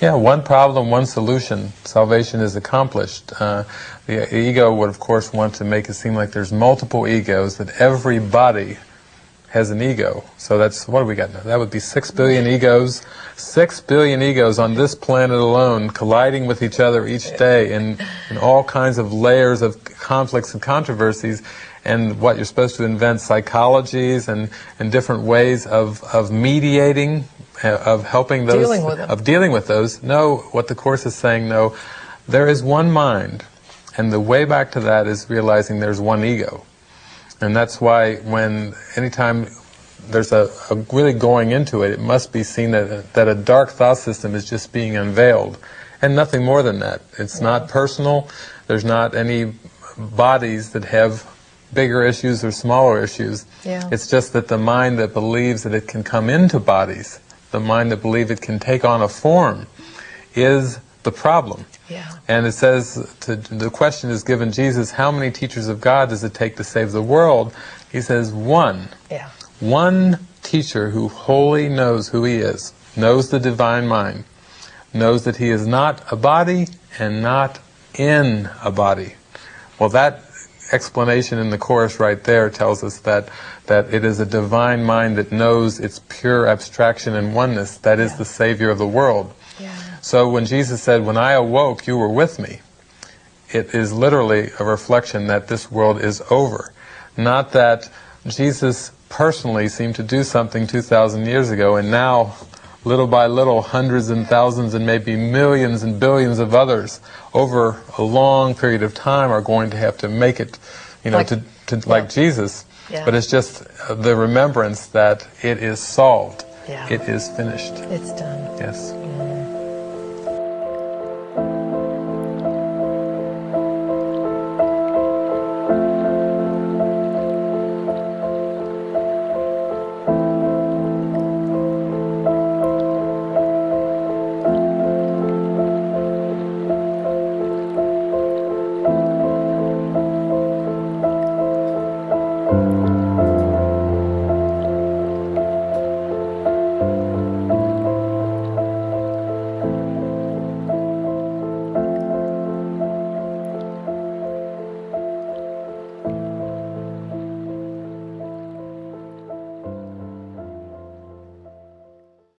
Yeah, one problem, one solution. Salvation is accomplished. Uh, the ego would, of course, want to make it seem like there's multiple egos, that everybody has an ego. So that's, what do we got now? That would be six billion egos. Six billion egos on this planet alone colliding with each other each day in, in all kinds of layers of conflicts and controversies. And what you're supposed to invent psychologies and, and different ways of, of mediating, of helping those, Dealing of dealing with those. No, what the Course is saying, no, there is one mind. And the way back to that is realizing there's one ego. And that's why when anytime there's a, a really going into it, it must be seen that, that a dark thought system is just being unveiled. And nothing more than that. It's not personal. There's not any bodies that have bigger issues or smaller issues. Yeah. It's just that the mind that believes that it can come into bodies, the mind that believes it can take on a form, is the problem. Yeah. And it says, to, the question is given Jesus, how many teachers of God does it take to save the world? He says, one. Yeah. One teacher who wholly knows who he is, knows the divine mind, knows that he is not a body and not in a body. Well, that explanation in the Course right there tells us that, that it is a divine mind that knows its pure abstraction and oneness, that is Yeah. the Savior of the world. Yeah. So when Jesus said, when I awoke, you were with me, it is literally a reflection that this world is over. Not that Jesus personally seemed to do something 2,000 years ago and now, little by little, hundreds and thousands and maybe millions and billions of others over a long period of time are going to have to make it, you know, Like- to, to like Jesus. Yeah. But it's just the remembrance that it is solved. Yeah. It is finished. It's done. Yes.